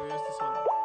Üniversitesi falan.